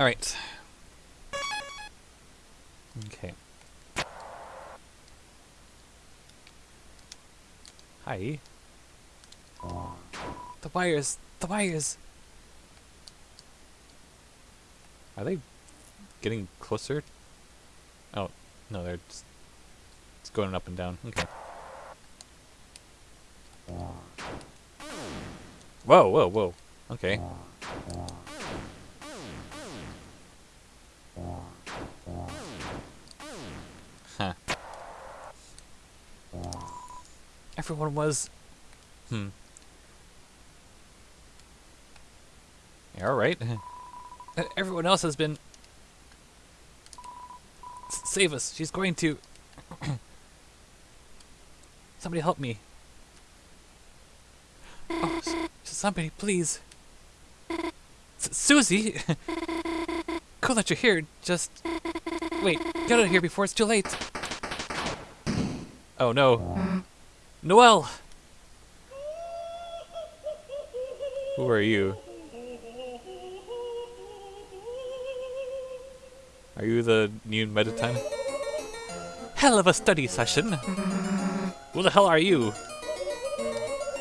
Alright. Okay. Hi. The wires! The wires! Are they getting closer? Oh, no, they're just it's going up and down. Okay. Whoa, whoa, whoa. Okay. Everyone was... Hmm. Yeah, alright. Uh, Everyone else has been... S- save us. She's going to... Somebody help me. Oh, somebody, please. S Susie! cool that you're here. Just... Wait, get out of here before it's too late. Oh no. Noelle! Who are you? Are you the new Meditime? Hell of a study session! Who the hell are you?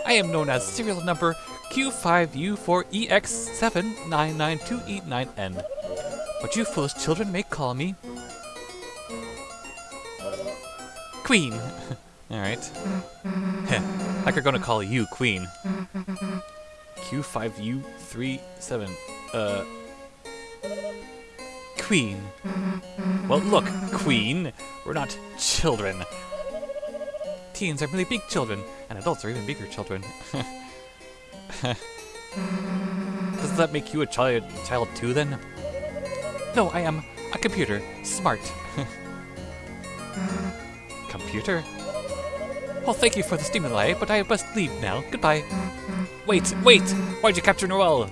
I am known as serial number Q5U4EX7992E9N. But you foolish children may call me Queen. Alright. We're gonna call you Queen. Q5U37. Uh. Queen. Well, look, Queen. We're not children. Teens are really big children, and adults are even bigger children. Does that make you a child, child too, then? No, I am a computer. Smart. computer? Well, thank you for the stimuli, but I must leave now. Goodbye. Wait, wait! Why'd you capture Noelle?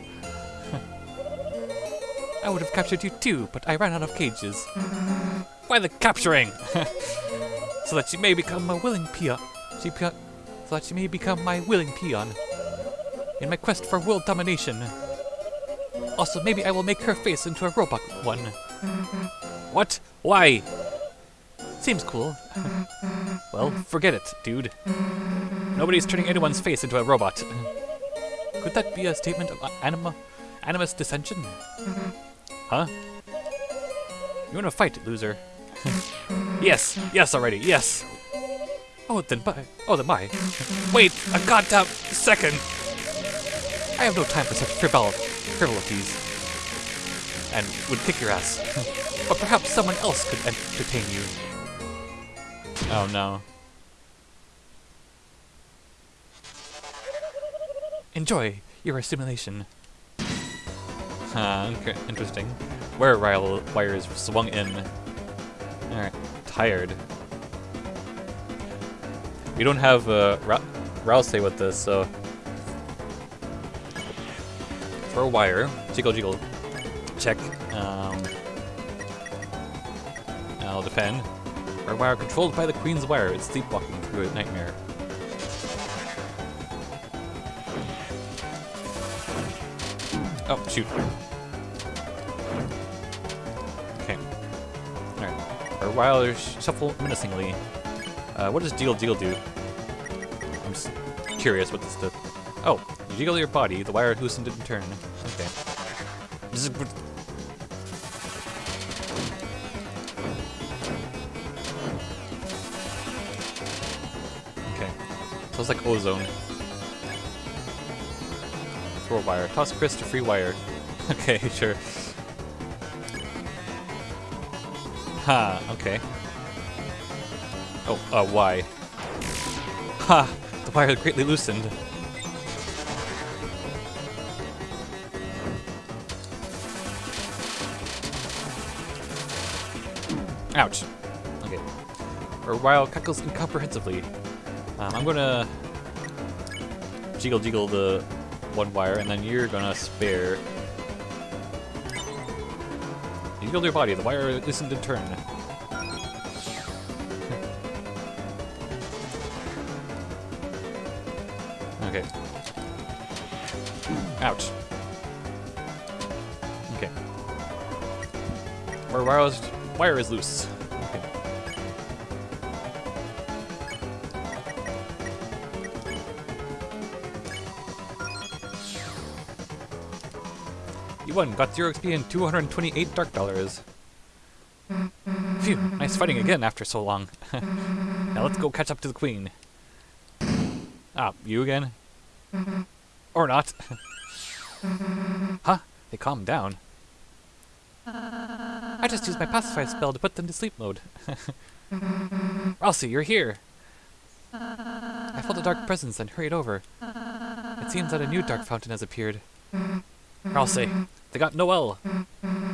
I would have captured you too, but I ran out of cages. Why the capturing? so that she may become a willing peon. She pe- so that she may become my willing peon in my quest for world domination. Also, maybe I will make her face into a robot one. What? Why? Seems cool. well, forget it, dude. Nobody's turning anyone's face into a robot. Could that be a statement of anima, animus dissension? Huh? You wanna fight, loser? yes, yes already, yes! Oh, then bye. Oh, then bye. Wait, a goddamn second! I have no time for such frivol frivolities. And would kick your ass. but perhaps someone else could entertain you. Oh no. Enjoy your simulation. Huh, okay, interesting. Where rival wires swung in. Alright, tired. We don't have uh, Ra Rouse with this, so. For a wire, jiggle jiggle, check. Um, I'll defend. For a wire controlled by the Queen's wire, it's sleepwalking through a nightmare. Oh, shoot. Okay. Alright. Our wire shuffle menacingly. Uh, what does Deal Deal do? I'm just curious what this does. Oh, you jiggle your body, the wire loosened in turn. Okay. This is So it's like ozone. Throw a wire. Toss Kris to free wire. okay, sure. Ha, okay. Oh, uh, why? Ha! The wire is greatly loosened. Ouch. Okay. Or while cackles incomprehensively. Um, I'm gonna jiggle jiggle the one wire, and then you're gonna spare. You jiggle your body, the wire isn't in turn. okay. Ouch. Okay. Or wire's wire is loose. Won. Got 0 XP and 228 Dark Dollars. Phew, nice fighting again after so long. now let's go catch up to the Queen. Ah, you again? Or not. huh? They calmed down. I just used my pacify spell to put them to sleep mode. Ralsei, you're here! I felt a dark presence and hurried over. It seems that a new dark fountain has appeared. Ralsei, they got Noelle!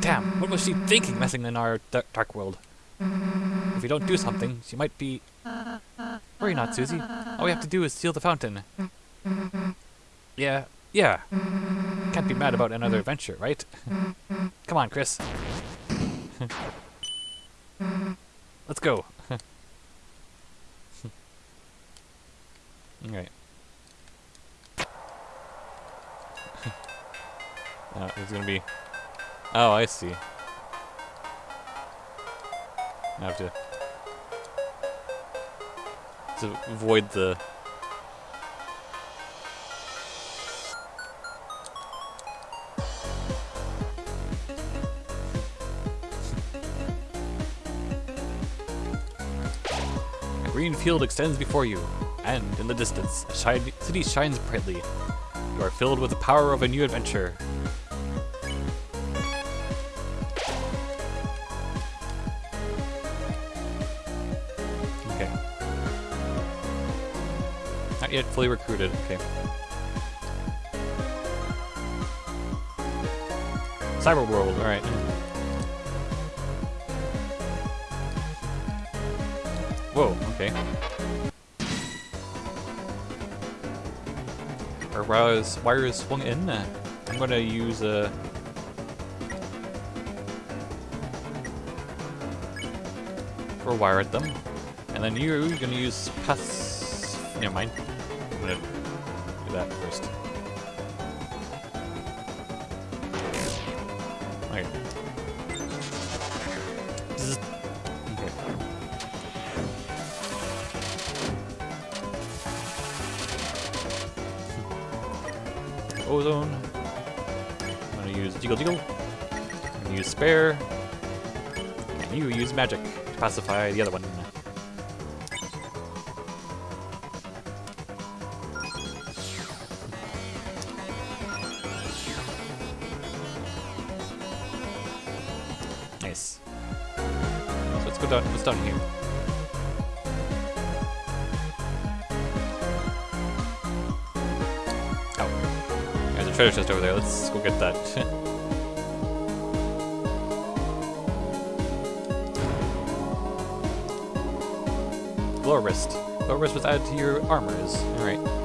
Damn, what was she thinking messing in our dark world? If we don't do something, she might be... Worry not, Susie. All we have to do is seal the fountain. Yeah, yeah. Can't be mad about another adventure, right? Come on, Kris. Let's go. Alright. Uh, it's gonna be... Oh, I see. I have to... To avoid the... A green field extends before you, and in the distance, a city shines brightly. You are filled with the power of a new adventure, yet fully recruited. Okay. Cyber World, alright. Whoa, okay. Our wires, is swung in. I'm gonna use uh, a... Or wire at them. And then you're gonna use pass... Never mind Ozone. I'm gonna use Jiggle Jiggle. I'm gonna use Spare. And you use Magic to pacify the other one. Treasure chest over there. Let's go get that. Glow wrist. Glow wrist was added to your armors. Alright.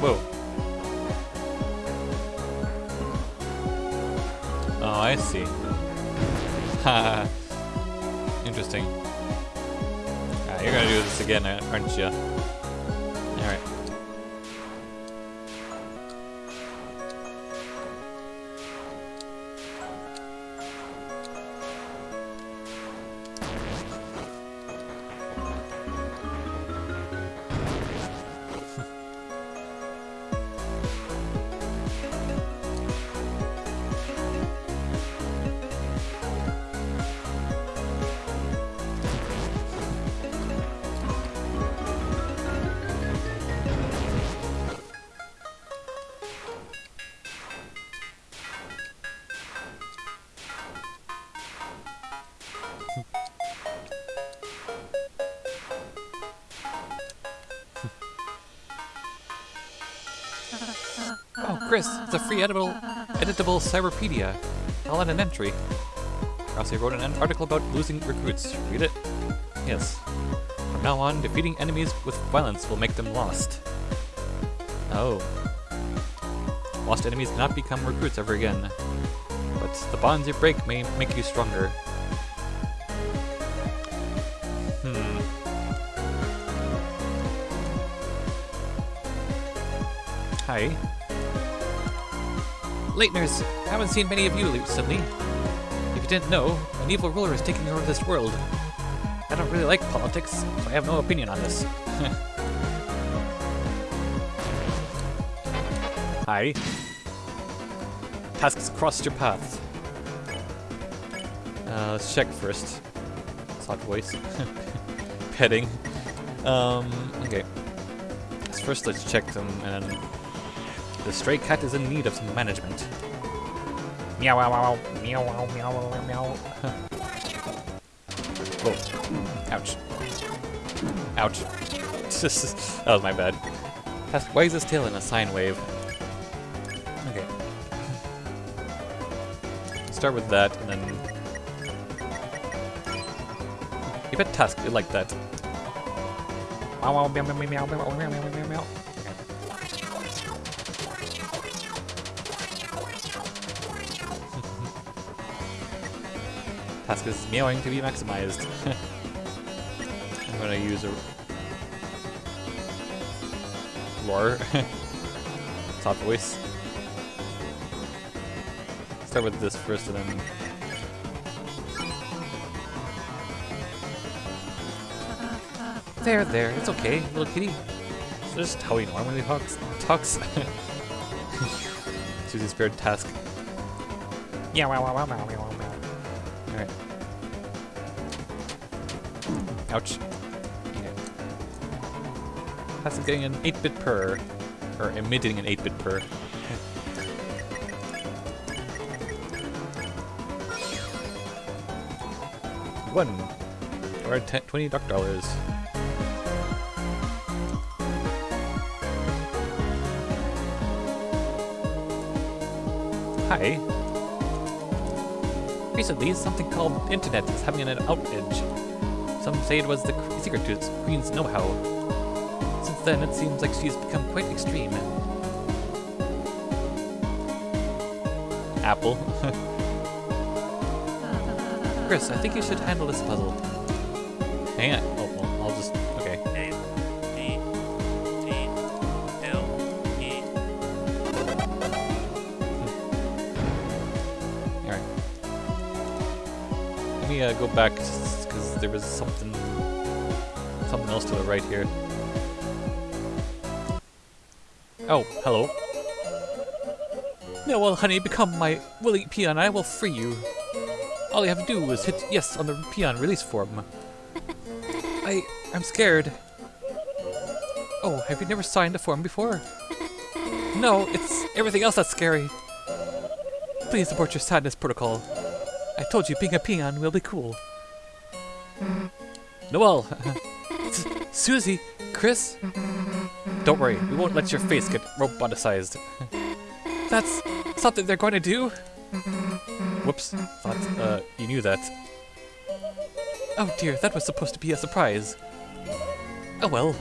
Whoa. Oh, I see. Haha. Interesting. Ah, you're gonna do this again, aren't you? Free editable, editable cyberpedia. I'll add an entry. Also wrote an article about losing recruits. Read it? Yes. From now on, defeating enemies with violence will make them lost. Oh. Lost enemies cannot become recruits ever again. But the bonds you break may make you stronger. Hmm. Hi. Leitners, I haven't seen many of you recently. If you didn't know, an evil ruler is taking over this world. I don't really like politics, so I have no opinion on this. Hi. Tasques crossed your path. Uh, let's check first. Soft voice. Petting. Um, okay. First let's check them and the stray cat is in need of some management. Meow wow wow meow wow meow wow meow. Whoa. Ouch. Ouch. that was my bad. Why is this tail in a sine wave? Okay. Start with that, and then... You bet Tusk, you like that. Meow wow meow meow meow meow meow meow meow meow. Tasque is meowing to be maximized. I'm gonna use a roar. Top voice. Start with this first and then There, there, it's okay, little kitty. It's just how he normally talks. talks. Susie's spirit task. Yeah, wow, wow, wow, wow, wow. Alright. Ouch. Okay. That's getting an 8-bit per. Or emitting an 8-bit per. One. Or 10, 20 duck dollars. Hi. Recently, something called Internet is having an outage. Some say it was the secret to its Queen's know-how. Since then, it seems like she's become quite extreme. Apple. Kris, I think you should handle this puzzle. Hang on. Me uh, go back, because there was something... Something else to the right here. Oh, hello. Now, well, honey, become my willing peon, and I will free you. All you have to do is hit yes on the peon release form. I... I'm scared. Oh, have you never signed a form before? No, it's everything else that's scary. Please abort your sadness protocol. I told you being a peon will be cool. Noelle! Susie! Kris! Don't worry, we won't let your face get roboticized. That's something they're going to do? Whoops, thought uh, you knew that. Oh dear, that was supposed to be a surprise. Oh well.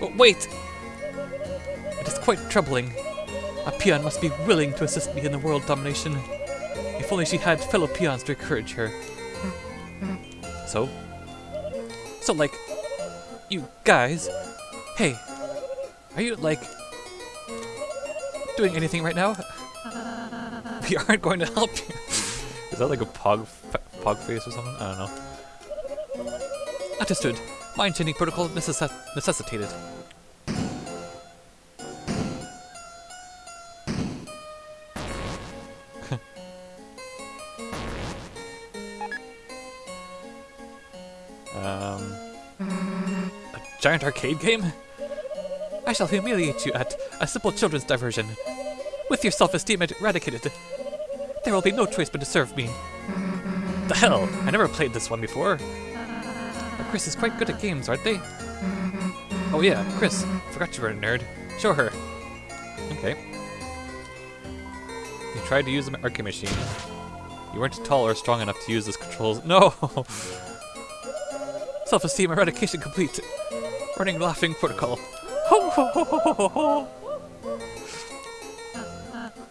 But wait! It is quite troubling. A peon must be willing to assist me in the world domination. If only she had fellow peons to encourage her. So? So like, you guys, hey, are you like, doing anything right now? We aren't going to help you. Is that like a pog, pog face or something? I don't know. Understood. Mind chaining protocol necess necessitated. Arcade game? I shall humiliate you at a simple children's diversion. With your self-esteem eradicated, there will be no choice but to serve me. The hell! I never played this one before. Kris is quite good at games, aren't they? Oh yeah, Kris, forgot you were a nerd. Show her. Okay. You tried to use the arcade machine. You weren't tall or strong enough to use this controls. No! Self-esteem eradication complete. Running laughing protocol. Ho ho ho ho ho ho!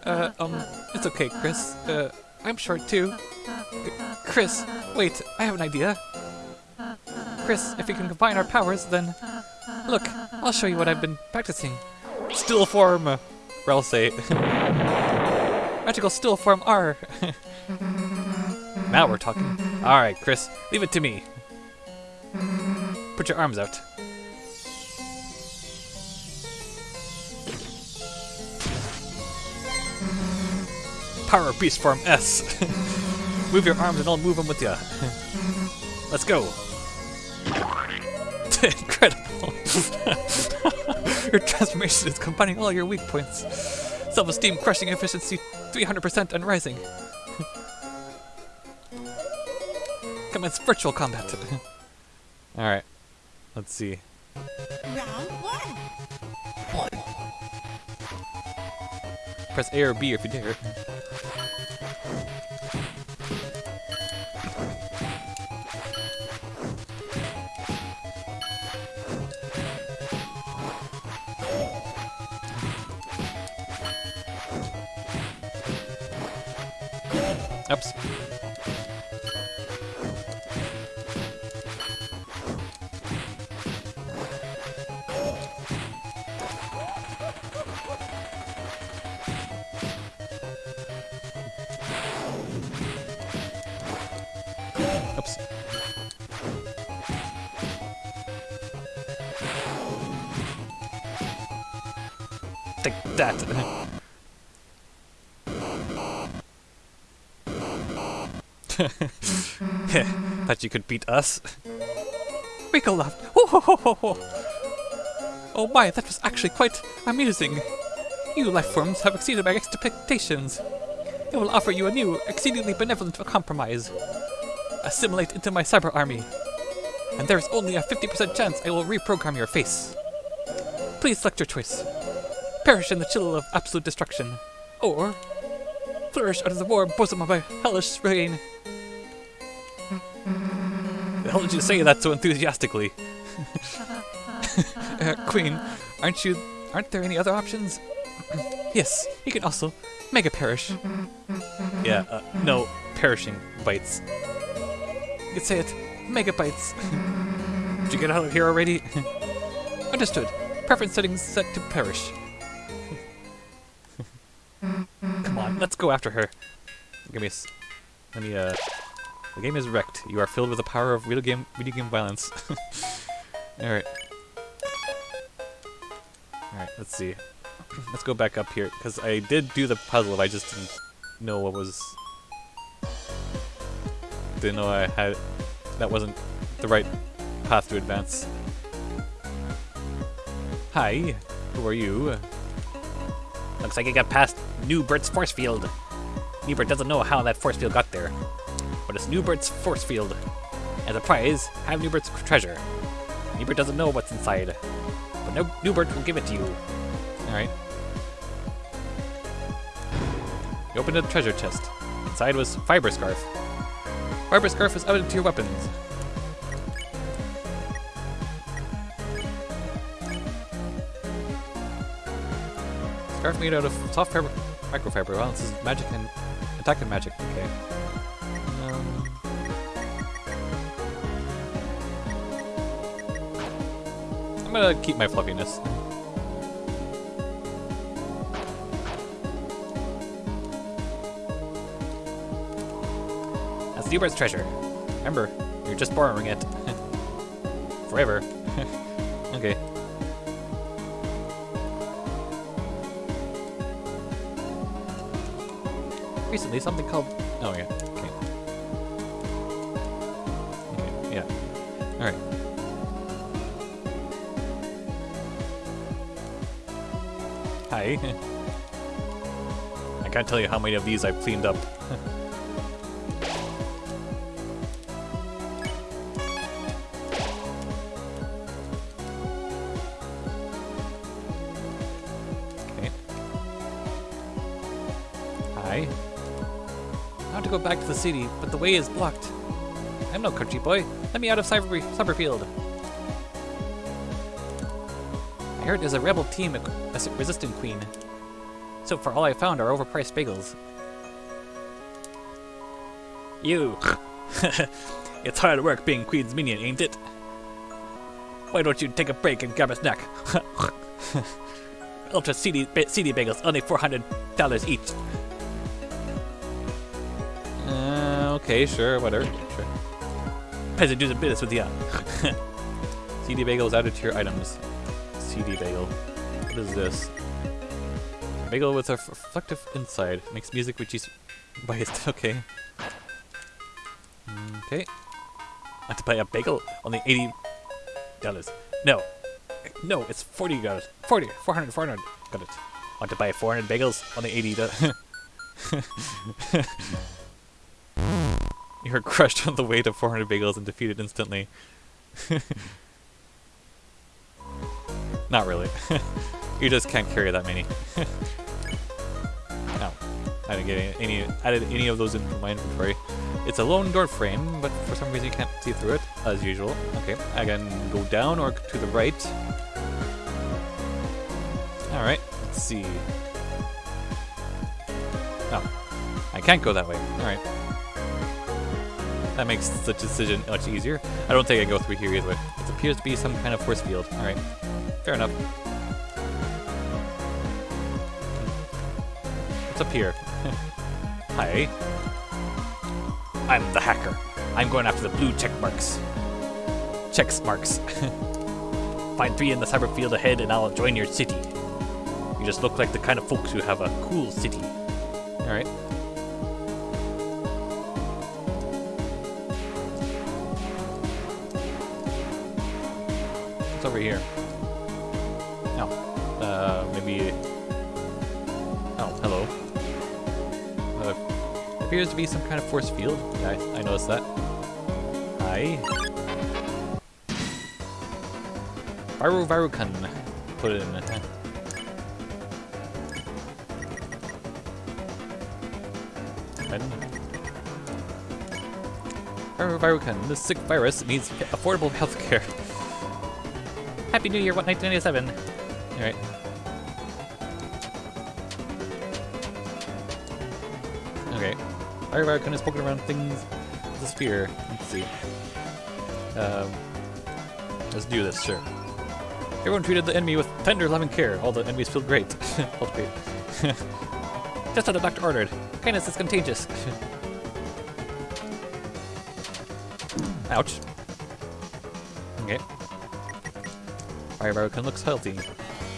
Uh, um, it's okay, Kris. Uh, I'm short too. Kris, wait, I have an idea. Kris, if we can combine our powers, then... Look, I'll show you what I've been practicing. Still form! Ralsei. Magical still form R. now we're talking. Alright, Kris, leave it to me. Put your arms out. Power Beast Form S. move your arms and I'll move them with ya. Let's go. Incredible. your transformation is combining all your weak points. Self-esteem, crushing efficiency, 300% and rising. Commence virtual combat. Alright. Let's see. Round one. Press A or B if you dare. Oops. You could beat us. Rico laughed. Ho, ho, ho. Oh my, that was actually quite amusing. You life forms have exceeded my expectations. I will offer you a new, exceedingly benevolent compromise. Assimilate into my cyber army. And there's only a 50% chance I will reprogram your face. Please select your choice. Perish in the chill of absolute destruction. Or flourish under the warm bosom of my hellish reign. Hell did you say that so enthusiastically? uh, Queen, aren't you? Aren't there any other options? yes, you can also mega perish. Yeah, uh, no, perishing bites. You could say it, megabytes. Did you get out of here already? Understood. Preference settings set to perish. Come on, let's go after her. Give me a s let me, uh... The game is wrecked. You are filled with the power of video game, video game violence. Alright. Alright, let's see. Let's go back up here, because I did do the puzzle, I just didn't know what was... Didn't know I had... That wasn't the right path to advance. Hi, who are you? Looks like it got past Nubert's force field. Nubert doesn't know how that force field got there. It's Nubert's force field. As a prize, have Nubert's treasure. Nubert doesn't know what's inside. But no, Newbert will give it to you. Alright. You opened a treasure chest. Inside was fiber scarf. Fiber scarf is added to your weapons. Scarf made out of soft fiber, microfiber. balances magic and attack and magic. Okay. Gonna keep my fluffiness. That's Nubert's treasure. Remember, you're just borrowing it. Forever. okay. Recently, something called... Oh, yeah. Okay. Okay, yeah. Alright. Hi. I can't tell you how many of these I've cleaned up. okay. Hi. I have to go back to the city, but the way is blocked. I'm no country boy. Let me out of Cyber Cyberfield. I heard there's a rebel team, a resistant queen. So far, all I found are overpriced bagels. You. it's hard work being Queen's minion, ain't it? Why don't you take a break and grab a snack? Ultra CD, ba- CD bagels, only $400 each. Uh, okay, sure, whatever. Sure. Peasant do the business with ya. CD bagel is added to your items. CD bagel. What is this? Bagel with a reflective inside. Makes music which is biased. Okay. Okay. Want to buy a bagel? Only eighty dollars. No, no, it's forty dollars. Forty. Four hundred. Four hundred. Got it. Want to buy four hundred bagels? Only eighty dollars. You were crushed on the way to 400 bagels and defeated instantly. Not really. you just can't carry that many. no, I didn't get any, added any of those into my inventory. It's a lone door frame, but for some reason you can't see through it, as usual. Okay, I can go down or to the right. Alright, let's see. Oh, I can't go that way. Alright. That makes the decision much easier. I don't think I go through here either. It appears to be some kind of force field. Alright. Fair enough. What's up here? Hi. I'm the hacker. I'm going after the blue check marks. Checks marks. Find three in the cyber field ahead, and I'll join your city. You just look like the kind of folks who have a cool city. Alright. What's over here? Uh. Oh, hello. Uh, appears to be some kind of force field. Yeah, I, I noticed that. Hi. Viru Varukan. Put it in. Then. Varu Varukan. This sick virus needs affordable healthcare. Happy New Year, what 1997? Alright. Fire Varukan is poking around things a spear. Let's see. Um, let's do this, sure. Everyone treated the enemy with tender, loving care. All the enemies feel great. Felt great. Just how the doctor ordered. Kindness is contagious. Ouch. Okay. Varukan looks healthy.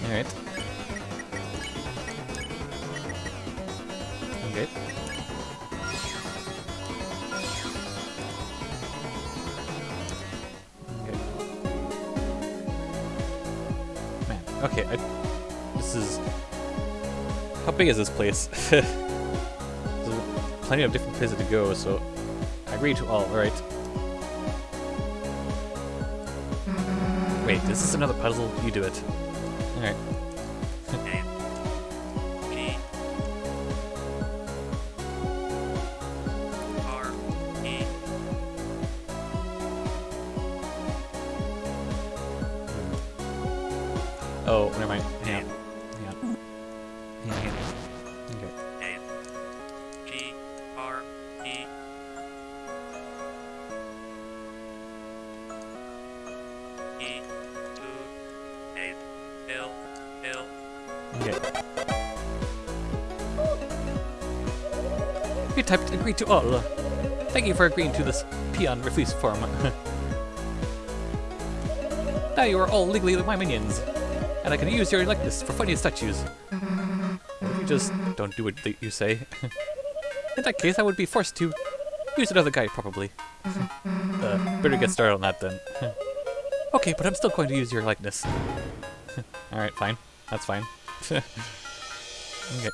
Alright. Big is this place? There's plenty of different places to go, so I agree to all, alright. Wait, this is another puzzle? You do it. Alright. Typed agree to all. Thank you for agreeing to this peon release form. now you are all legally my minions, and I can use your likeness for funny statues. you just don't do what you say. In that case, I would be forced to use another guy, probably. uh, better get started on that then. okay, but I'm still going to use your likeness. Alright, fine. That's fine. okay.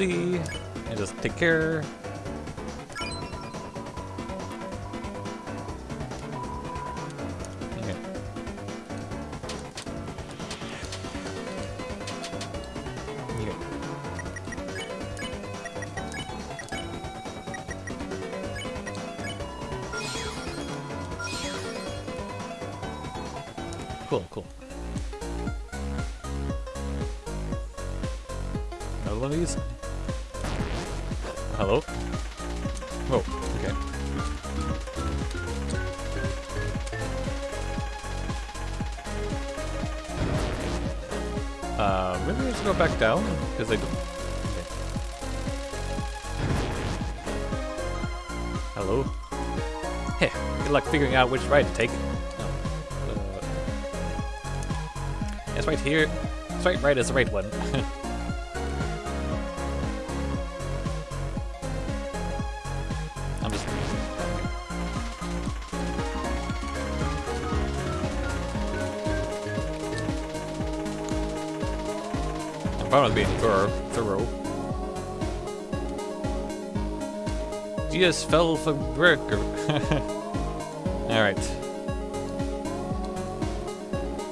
I just take care. Uh, maybe I should go back down? Because I don't... Okay. Hello? Heh, good luck figuring out which ride to take. Oh. Uh, it's right here. It's right, right is the right one. With being thorough. thorough. just fell for burger. Alright.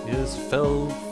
Just fell.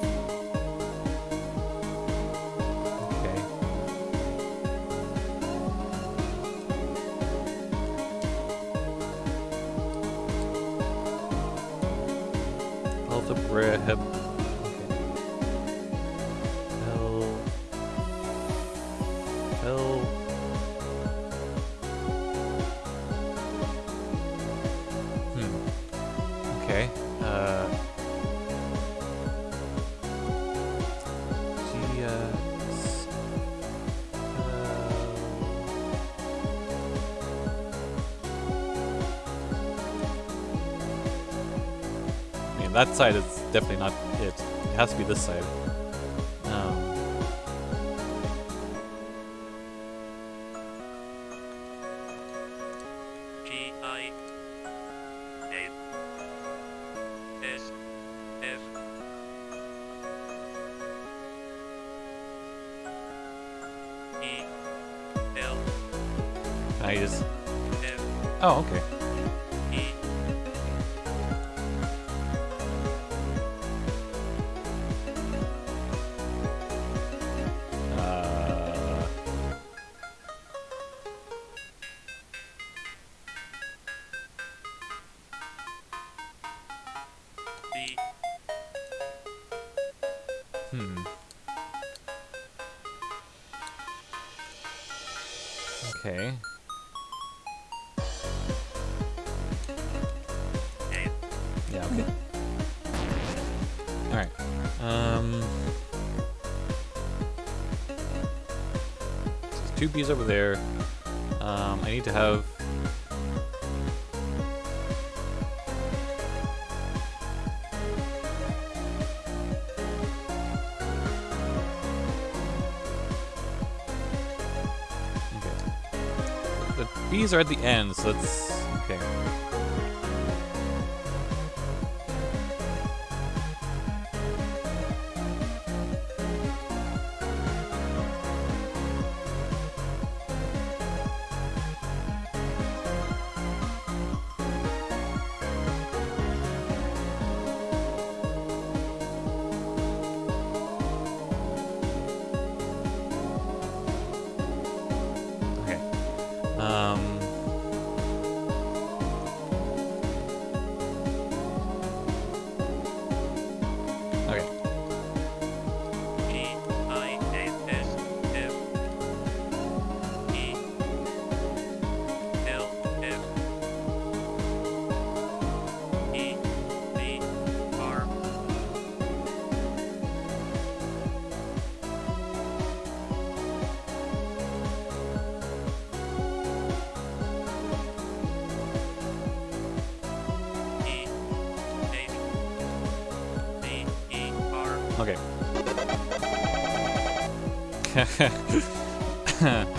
That side is definitely not it. It has to be this side. Um, G I A S F E L can I just. Oh, okay. Bees over there. Um, I need to have. Okay. The bees are at the end, so that's Heh.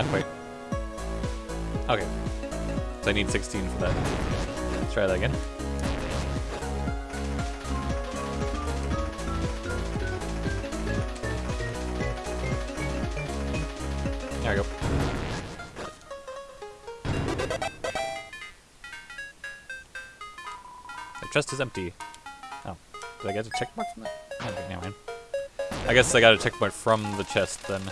Not quite. Okay. So I need 16 for that. Let's try that again. There I go. The chest is empty. Oh. Did I get a checkmark from that? Okay, oh, never mind. I guess I got a checkmark from the chest then.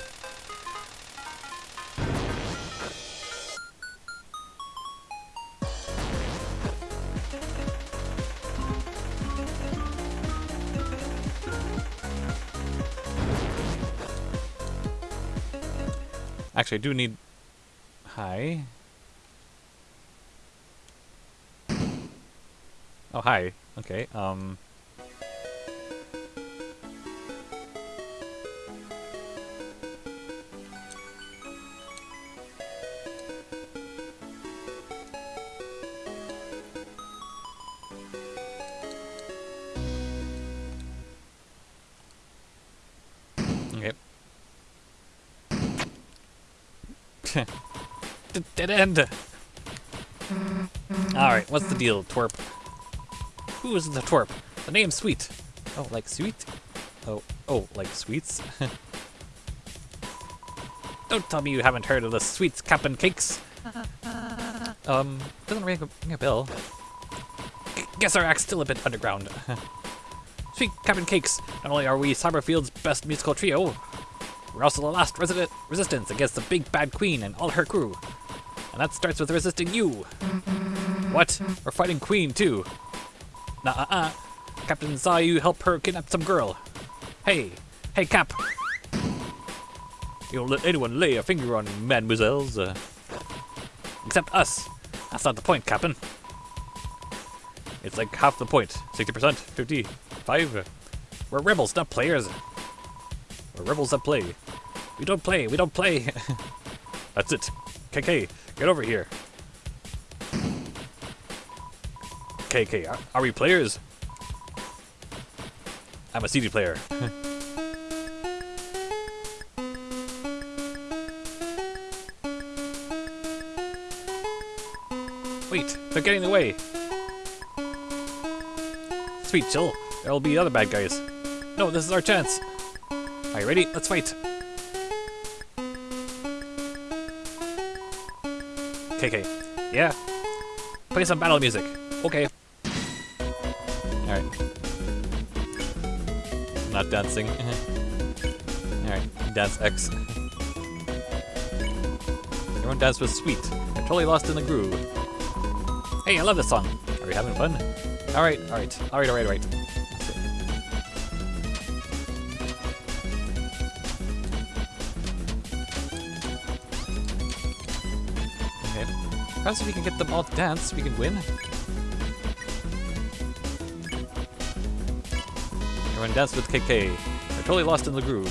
Actually, I do need... Hi. Oh, hi. Okay, um... Dead end. Alright, what's the deal, twerp? Who is the twerp? The name's Sweet. Oh, like sweet? Oh, oh, like sweets? Don't tell me you haven't heard of the Sweets Cap'n Cakes. Um, doesn't ring a, ring a bell. G- guess our act's still a bit underground. Sweet Cap'n Cakes, not only are we Cyberfield's best musical trio, we're also the last resident resistance against the big bad queen and all her crew. And that starts with resisting you. What? We're fighting Queen too. Nah uh uh. Captain saw you help her kidnap some girl. Hey, hey Cap. You don't let anyone lay a finger on mademoiselles. Uh, except us. That's not the point, Captain. It's like half the point. 60%, 55. We're rebels, not players. We're rebels that play. We don't play, we don't play. That's it. KK, get over here. KK, are, are we players? I'm a CD player. Wait, they're getting in the way. Sweet, chill. There'll be other bad guys. No, this is our chance. Are you ready? Let's fight. KK. Yeah. Play some battle music. Okay. Alright. Not dancing. Alright, dance X. Everyone dance was sweet. I'm totally lost in the groove. Hey, I love this song. Are we having fun? Alright, alright, alright, alright, alright. Perhaps if we can get them all to dance, we can win. Everyone dance with KK. They're totally lost in the groove.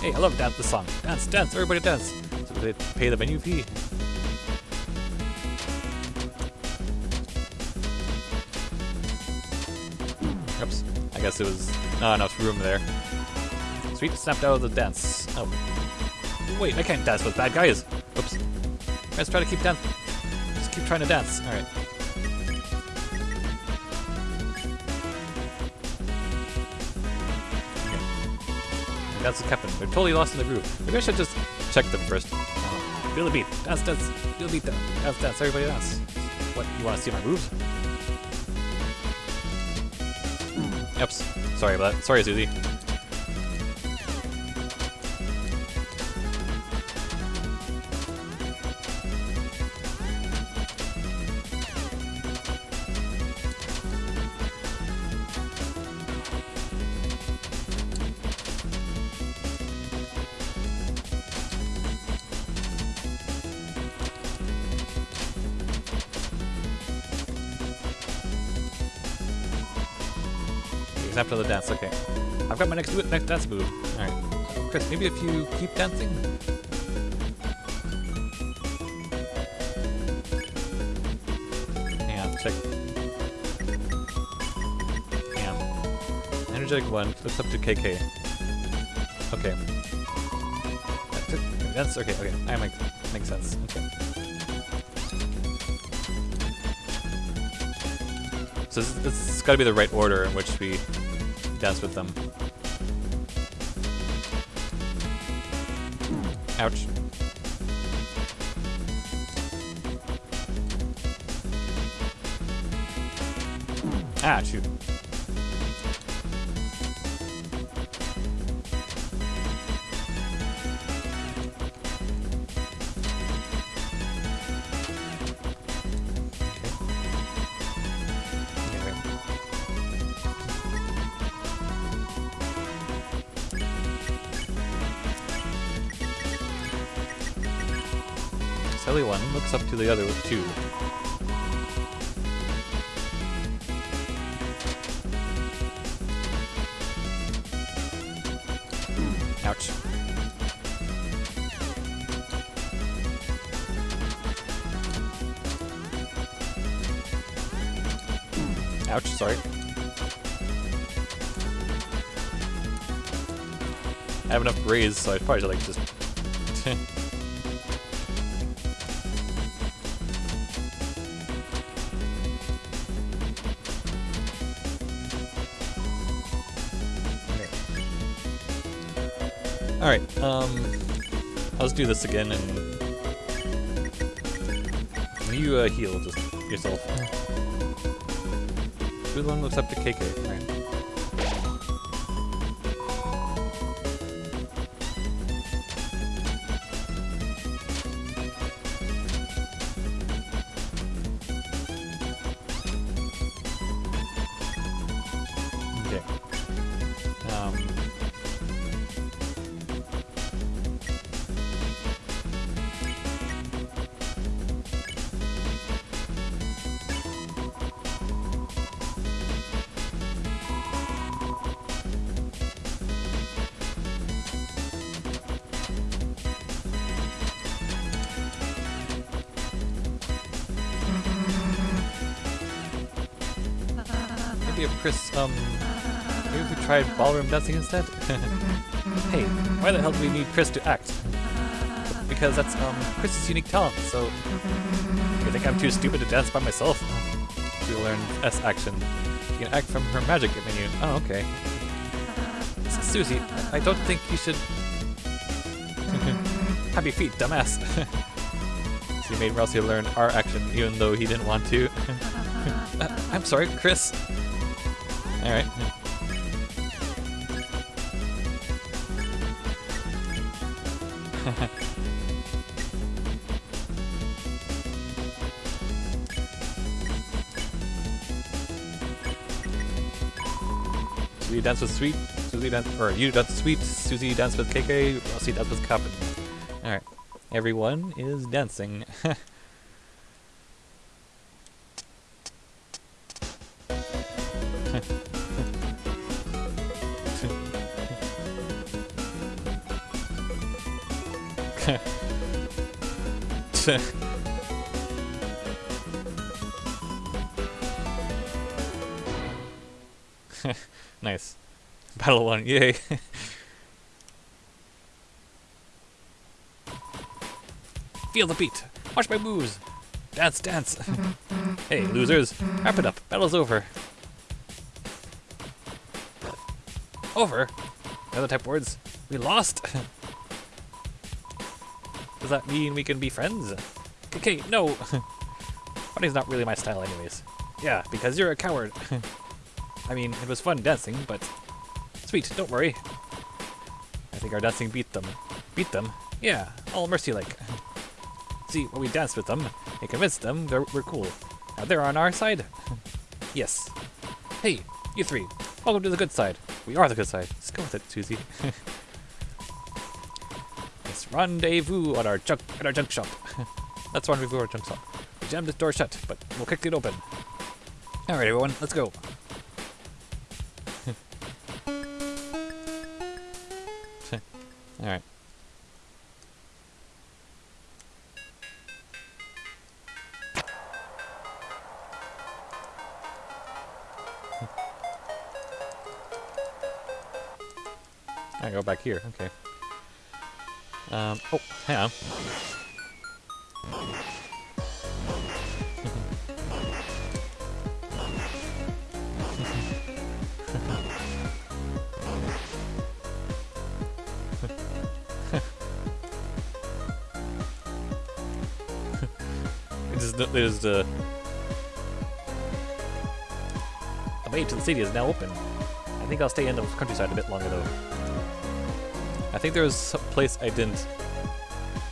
Hey, I love dance this song. Dance, dance, everybody dance. So they pay the menu fee. Oops. I guess it was not enough room there. Sweet snapped out of the dance. Oh. Wait, I can't dance with bad guys. Oops. Let's try to keep dance. Keep trying to dance. Alright. That's the captain. They're totally lost in the groove. Maybe I should just check them first. Feel the beat. Dance, dance. Feel the beat. Dance, dance. Everybody dance. What? You want to see my moves? Oops. Sorry about that. Sorry, Susie. For the dance, okay. I've got my next next dance move. Alright. Kris, maybe if you keep dancing? Hang on, check. Hang. Energetic one, flips up to KK. Okay. That's. Okay, okay. That makes makes sense. Okay. So this, this has got to be the right order in which we dance with them. Ouch. Ah, shoot. The other with two. Ouch. Ouch, sorry. I have enough raise, so I probably should like just um... Let's do this again and... You uh, heal just yourself. Who the one looks up to KK? Right. Tried ballroom dancing instead? hey, why the hell do we need Kris to act? Because that's, um, Kris's unique talent, so... You think I'm too stupid to dance by myself? We learn S action. You can act from her magic menu. Oh, okay. Susie, I don't think you should... Happy feet, dumbass. you made Ralsei learn R action even though he didn't want to. Uh, I'm sorry, Chris. Alright. Susie dance with Sweet, Susie dance, or you dance with Sweet, Susie dance with KK, Ralsei dance with Cup. Alright. Everyone is dancing. Battle one, yay. Feel the beat. Watch my moves. Dance, dance. hey, losers. Wrap it up. Battle's over. Over? Other type of words. We lost? Does that mean we can be friends? Okay, no. Funny's not really my style anyways. Yeah, because you're a coward. I mean, it was fun dancing, but... Sweet, don't worry. I think our dancing beat them. Beat them? Yeah, all mercy-like. See, when we danced with them, and convinced them we're cool. Now they're on our side. yes. Hey, you three. Welcome to the good side. We are the good side. Let's go with it, Susie. Let's rendezvous at our junk at our junk shop. Let's rendezvous at our junk shop. We jammed this door shut, but we'll kick it open. Alright everyone, let's go. Alright. I go back here, okay. Um, oh, hang on. The the way to the city is now open. I think I'll stay in the countryside a bit longer though. I think there was some place I didn't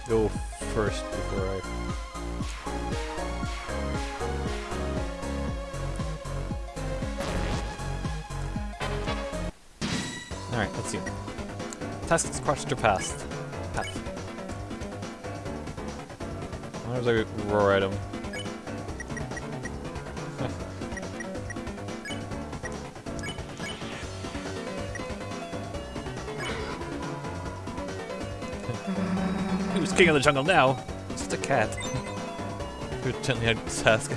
go first before I. Alright, let's see. Tasks crossed your past. Path. Was I roar at king of the jungle now? It's just a cat. Who gently had task.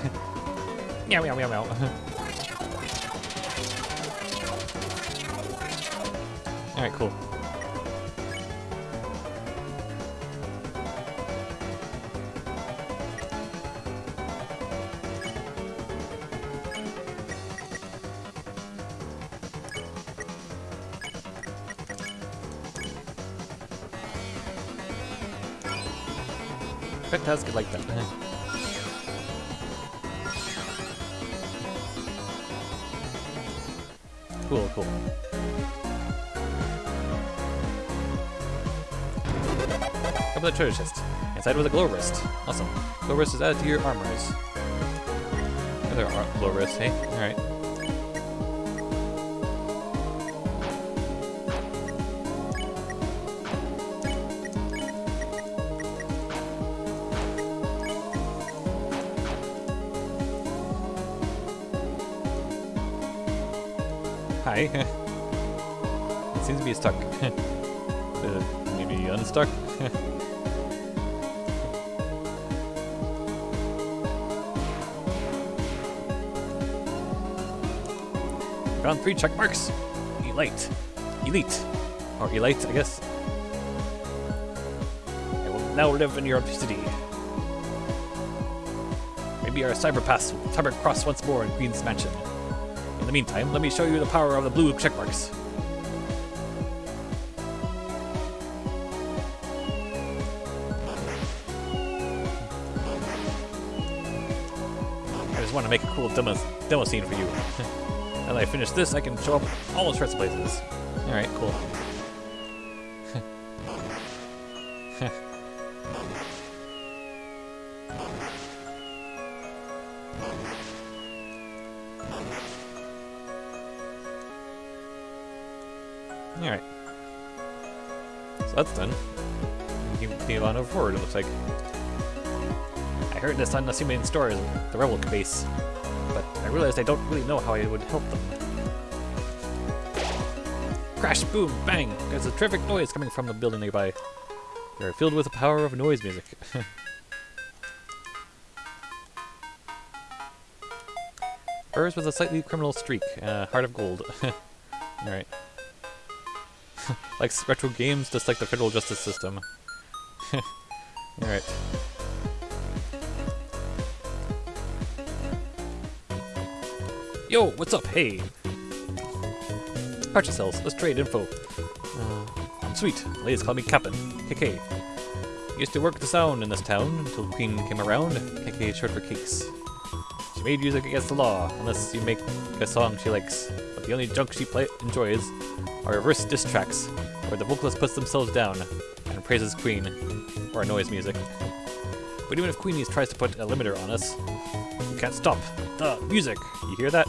Meow meow meow meow. Alright, cool. Task like that. cool, cool. Open the treasure chest. Inside was a glow wrist. Awesome. Glow wrist is added to your armors. Another glow wrist, hey? Alright. Hi. it seems to be stuck. uh, maybe unstuck? Found three check marks. Elite. Elite. Or elite, I guess. I will now live in your city. Maybe our cyber pass will cyber cross once more in Queen's Mansion. In the meantime, let me show you the power of the blue check marks. I just want to make a cool demo, demo scene for you. That I finish this, I can show up all sorts of places. Alright, cool. This unassuming story of the rebel base, but I realized I don't really know how I would help them. Crash, boom, bang! There's a terrific noise coming from the building nearby. They're filled with the power of noise music. Hers with a slightly criminal streak, uh, heart of gold. Alright. Likes retro games just like the federal justice system. Alright. Yo, what's up? Hey! Purchase cells, let's trade info. Uh, I'm sweet. Ladies call me Captain. KK. Used to work the sound in this town until Queen came around. KK is short for cakes. She made music against the law, unless you make a song she likes. But the only junk she play enjoys are reverse diss tracks, where the vocalist puts themselves down and praises Queen, or annoys music. But even if Queenies tries to put a limiter on us, we can't stop. The music! You hear that?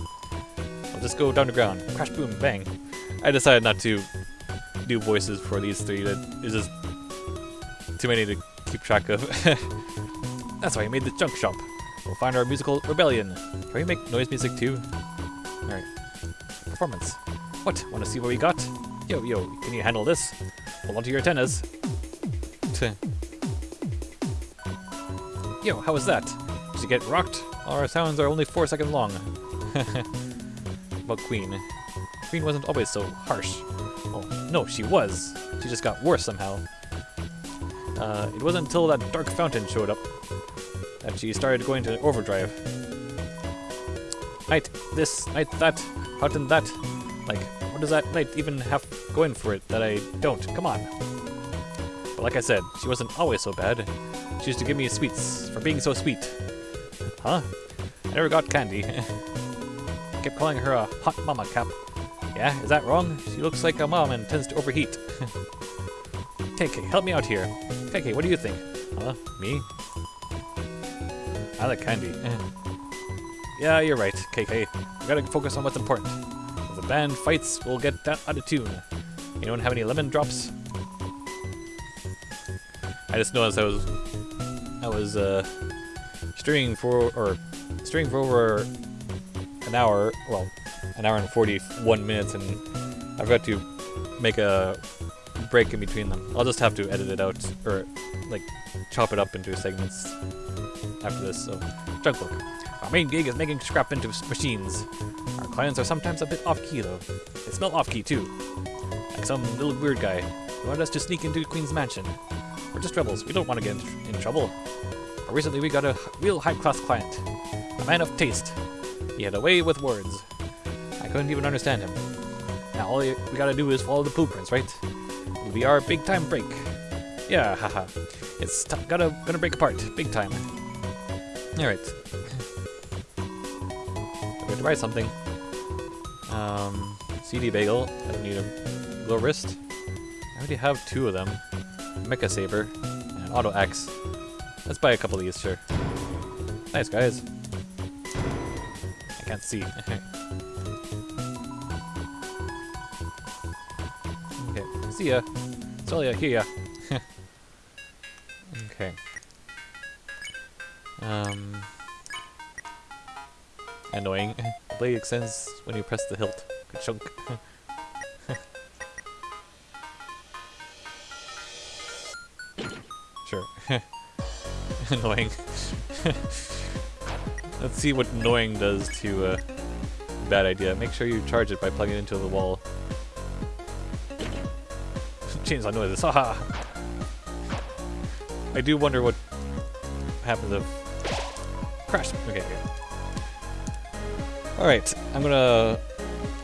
I'll just go down the ground. Crash, boom, bang. I decided not to do voices for these three. That is just too many to keep track of. That's why I made the junk shop. We'll find our musical rebellion. Can we make noise music too? Alright. Performance. What? Want to see what we got? Yo, yo, can you handle this? Hold on to your antennas. Yo, how was that? Did you get rocked? Our sounds are only four seconds long. About Queen. Queen wasn't always so harsh. Oh, no, she was. She just got worse somehow. Uh, it wasn't until that dark fountain showed up that she started going to overdrive. Night this, night that, fountain that. Like, what does that night even have going for it that I don't? Come on. But like I said, she wasn't always so bad. She used to give me sweets for being so sweet. Huh? I never got Candy. Kept calling her a hot mama cap. Yeah, is that wrong? She looks like a mom and tends to overheat. KK, help me out here. KK, what do you think? Huh? Me? I like Candy. yeah, you're right, KK. We gotta focus on what's important. If the band fights, we'll get that out of tune. Anyone have any lemon drops? I just noticed I was I was uh streaming for or streaming for over an hour, well, an hour and 41 minutes and I've got to make a break in between them. I'll just have to edit it out or like chop it up into segments after this. So, junk work. Our main gig is making scrap into machines. Our clients are sometimes a bit off key though. They smell off key too. Like some little weird guy who wanted us to sneak into Queen's mansion. We're just rebels. We don't want to get in, in trouble. Recently we got a real high-class client. A man of taste. He had a way with words. I couldn't even understand him. Now all we gotta do is follow the blueprints, right? It'll be our big time break. Yeah, haha. It's gotta gonna break apart, big time. All right. I'm going to write something. Um, CD bagel. I don't need a glow wrist. I already have two of them. Mecha saber and auto axe. Let's buy a couple of these, sure. Nice guys. I can't see. okay, see ya. Solia, hear ya. okay. Um. Annoying. The blade extends when you press the hilt. Good chunk. annoying. Let's see what annoying does to uh, bad idea. Make sure you charge it by plugging it into the wall. Change Chainsaw noises. Haha. I do wonder what happens if crash. Okay. okay. All right. I'm gonna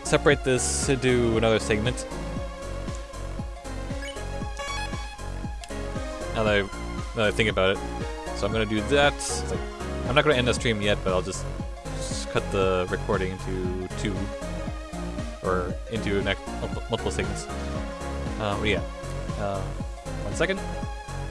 separate this to do another segment. Now that I, now that I think about it, so I'm gonna do that. Like, I'm not gonna end the stream yet, but I'll just, just cut the recording into two or into next multiple segments. But yeah. Uh, one second.